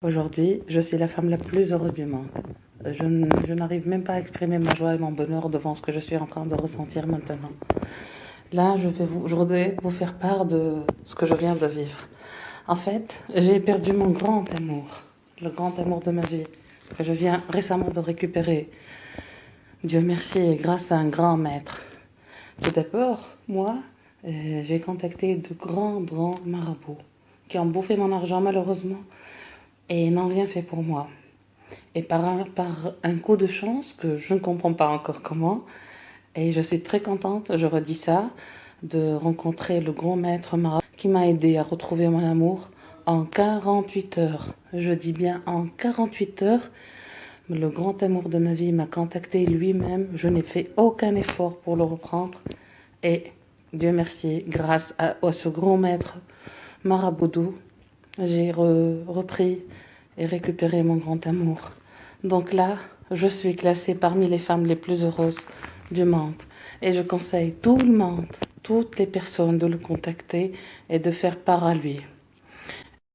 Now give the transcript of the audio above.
Aujourd'hui, je suis la femme la plus heureuse du monde. Je, n'arrive même pas à exprimer ma joie et mon bonheur devant ce que je suis en train de ressentir maintenant. Là, je vais vous, je voudrais vous faire part de ce que je viens de vivre. En fait, j'ai perdu mon grand amour, le grand amour de ma vie, que je viens récemment de récupérer. Dieu merci et grâce à un grand maître. Tout d'abord, moi, euh, j'ai contacté de grands, grands marabouts qui ont bouffé mon argent malheureusement et n'ont rien fait pour moi. Et par un, coup de chance que je ne comprends pas encore comment, et je suis très contente, je redis ça, de rencontrer le grand maître marabout qui m'a aidé à retrouver mon amour en 48 heures. Je dis bien en 48 heures. Le grand amour de ma vie m'a contacté lui-même. Je n'ai fait aucun effort pour le reprendre. Et Dieu merci, grâce à, à ce grand maître maraboudou, j'ai re- repris et récupéré mon grand amour. Donc là, je suis classée parmi les femmes les plus heureuses du monde. Et je conseille tout le monde, toutes les personnes de le contacter et de faire part à lui.